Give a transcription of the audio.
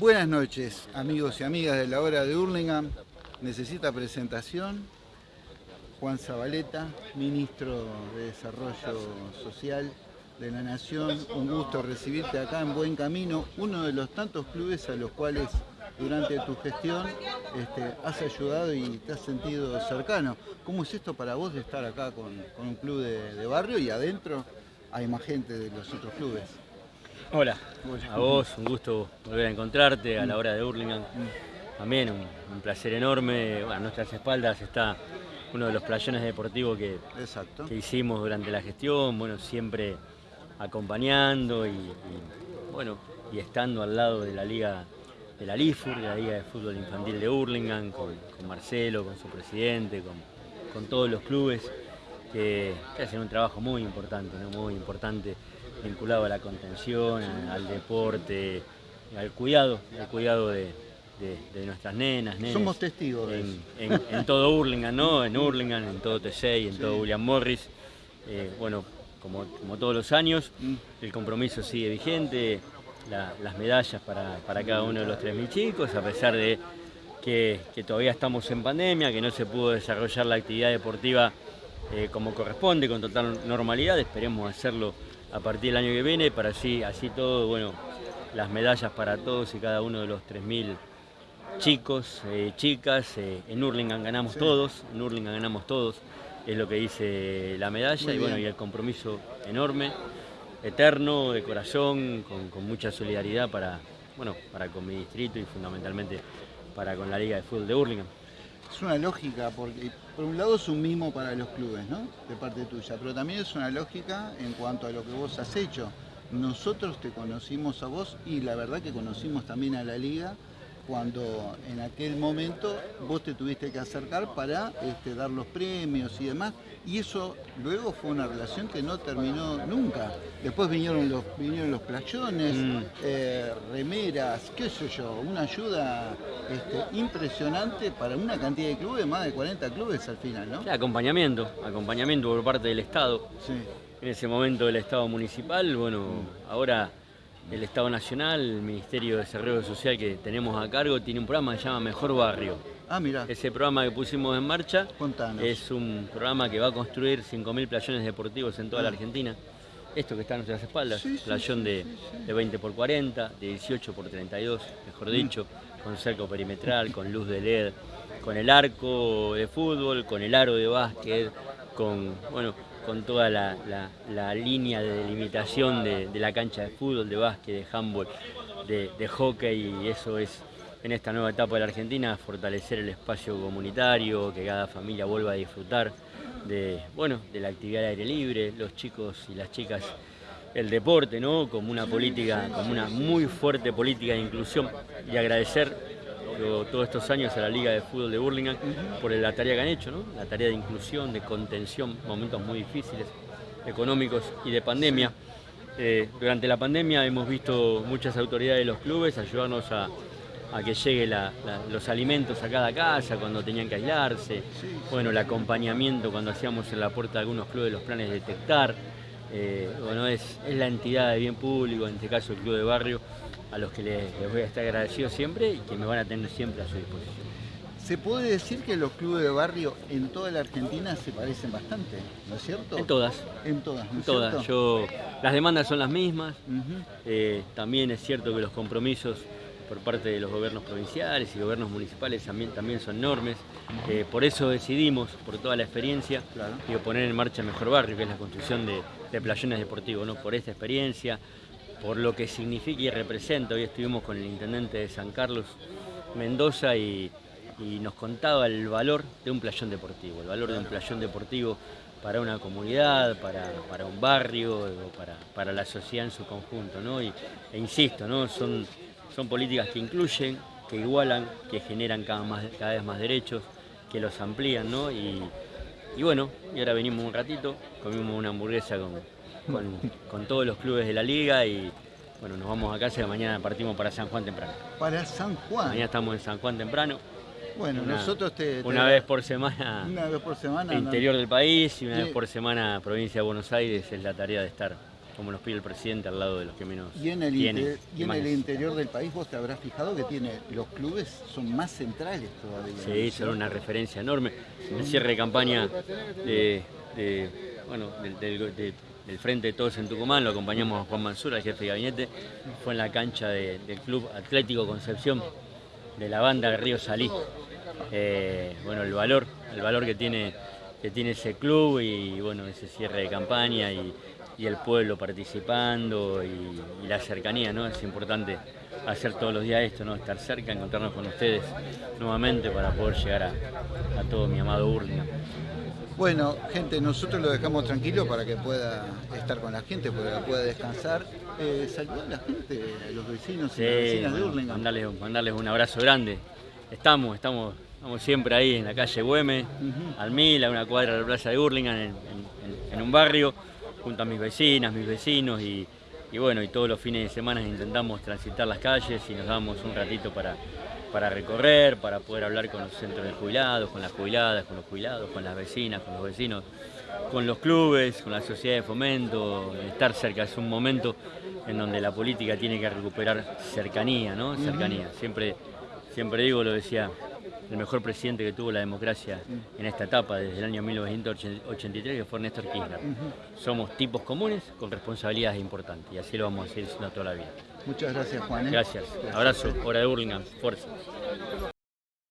Buenas noches, amigos y amigas de la hora de Hurlingham. Necesita presentación. Juan Zabaleta, ministro de Desarrollo Social de la Nación. Un gusto recibirte acá en Buen Camino, uno de los tantos clubes a los cuales durante tu gestión este, has ayudado y te has sentido cercano. ¿Cómo es esto para vos de estar acá con, un club de, barrio y adentro hay más gente de los otros clubes? Hola, a vos, un gusto volver a encontrarte a la hora de Hurlingham. También un, placer enorme. a nuestras espaldas está uno de los playones deportivos que, que hicimos durante la gestión, bueno, siempre acompañando y, bueno, y estando al lado de la liga de la LIFUR, de la Liga de Fútbol Infantil de Hurlingham, con, Marcelo, con su presidente, con, todos los clubes que, hacen un trabajo muy importante, muy importante vinculado a la contención, al deporte, al cuidado, al cuidado de, nuestras nenas, Somos testigos en, todo Hurlingham, ¿no? En Hurlingham, en todo y en todo William Morris. Eh, bueno, como, todos los años, mm. el compromiso sigue vigente, las medallas para, cada uno de los 3.000 chicos, a pesar de que, todavía estamos en pandemia, que no se pudo desarrollar la actividad deportiva eh, como corresponde, con total normalidad, esperemos hacerlo a partir del año que viene, para así, así todo, bueno, las medallas para todos y cada uno de los 3.000 chicos, eh, chicas, eh, en Hurlingham ganamos todos, en Hurlingham ganamos todos, es lo que dice la medalla y bueno, y el compromiso enorme, eterno, de corazón, con, mucha solidaridad para, bueno, para con mi distrito y fundamentalmente para con la Liga de Fútbol de Hurlingham. Es una lógica, porque por un lado es un mismo para los clubes, ¿no? De parte tuya, pero también es una lógica en cuanto a lo que vos has hecho. Nosotros te conocimos a vos y la verdad que conocimos también a la liga cuando en aquel momento vos te tuviste que acercar para este, dar los premios y demás, y eso luego fue una relación que no terminó nunca. Después vinieron los, vinieron los playones, mm. eh, remeras, qué sé yo, una ayuda este, impresionante para una cantidad de clubes, más de 40 clubes al final, ¿no? acompañamiento, acompañamiento por parte del Estado. En ese momento del Estado municipal, bueno, mm. ahora el Estado Nacional, el Ministerio de Desarrollo Social que tenemos a cargo, tiene un programa que se llama Mejor Barrio. Ah, mira. Ese programa que pusimos en marcha es un programa que va a construir 5.000 playones deportivos en toda la ah. Argentina. Esto que está a nuestras espaldas, playón de, 20 por 40, de 18 por 32, mejor mm. dicho, con cerco perimetral, con luz de LED, con el arco de fútbol, con el aro de básquet, con, bueno, con toda la, línea de delimitación de, la cancha de fútbol, de básquet, de handball, de, hockey y eso es en esta nueva etapa de la Argentina fortalecer el espacio comunitario, que cada familia vuelva a disfrutar de, bueno, de la actividad de aire libre, los chicos y las chicas el deporte, ¿no? Como una política, como una muy fuerte política de inclusión y agradecer todos estos años a la Liga de Fútbol de Burlingame por la tarea que han hecho, ¿no? la tarea de inclusión, de contención, momentos muy difíciles, económicos y de pandemia. Eh, durante la pandemia hemos visto muchas autoridades de los clubes ayudarnos a, que lleguen los alimentos a cada casa cuando tenían que aislarse, bueno, el acompañamiento cuando hacíamos en la puerta de algunos clubes los planes de detectar, eh, bueno, es, es la entidad de bien público, en este caso el club de barrio, a los que les, voy a estar agradecido siempre y que me van a tener siempre a su disposición. Se puede decir que los clubes de barrio en toda la Argentina se parecen bastante, ¿no es cierto? En todas. En todas, ¿no en todas. Yo, las demandas son las mismas. Eh, también es cierto que los compromisos por parte de los gobiernos provinciales y gobiernos municipales también, también son enormes. Eh, por eso decidimos, por toda la experiencia, poner en marcha Mejor Barrio, que es la construcción de, de playones deportivos. ¿no? Por esta experiencia, por lo que significa y representa. Hoy estuvimos con el intendente de San Carlos, Mendoza, y, nos contaba el valor de un playón deportivo, el valor de un playón deportivo para una comunidad, para, un barrio, para, la sociedad en su conjunto. ¿no? Y, e insisto, ¿no? son, políticas que incluyen, que igualan, que generan cada vez más derechos, que los amplían. ¿no? Y, y bueno, y ahora venimos un ratito, comimos una hamburguesa con, con, todos los clubes de la liga y bueno, nos vamos a casa y mañana partimos para San Juan temprano. Para San Juan. Mañana estamos en San Juan temprano. Bueno, nosotros te, Una vez por semana. Una vez por semana. Interior del país y una vez por semana provincia de Buenos Aires es la tarea de estar como nos pide el presidente al lado de los que menos y en el, tienen, y en el interior del país vos te habrás fijado que tiene los clubes son más centrales todavía. Sí, son una referencia enorme. El cierre de campaña de, bueno, del, Frente de Todos en Tucumán, lo acompañamos Juan Mansura, el jefe de gabinete, fue en la cancha del Club Atlético Concepción de la banda de Río Salí. Eh, bueno, el valor, el valor que tiene, que tiene ese club y bueno, ese cierre de campaña y, el pueblo participando y, la cercanía, ¿no? Es importante hacer todos los días esto, ¿no? Estar cerca, encontrarnos con ustedes nuevamente para poder llegar a, todo mi amado Urlingan. Bueno, gente, nosotros lo dejamos tranquilo para que pueda estar con la gente, para que pueda descansar. Eh, saludar a la gente, a los vecinos y las vecinas de Urlingan. Mandarles, un abrazo grande. Estamos, estamos, estamos siempre ahí en la calle Güeme, al Mil, a una cuadra de la plaza de Urlingan, en, un barrio, junto a mis vecinas, mis vecinos y, bueno, y todos los fines de semana intentamos transitar las calles y nos damos un ratito para, para recorrer, para poder hablar con los centros de jubilados, con las jubiladas, con los jubilados, con las vecinas, con los vecinos, con los clubes, con la sociedad de fomento, estar cerca. Es un momento en donde la política tiene que recuperar cercanía, ¿no? Cercanía. Siempre Siempre digo, lo decía el mejor presidente que tuvo la democracia en esta etapa desde el año 1983, que fue Néstor Kirchner. Somos tipos comunes con responsabilidades importantes y así lo vamos a seguir siendo toda la vida. Muchas gracias, Juan. ¿eh? Gracias. Abrazo. Hora de Burlingame. Fuerza.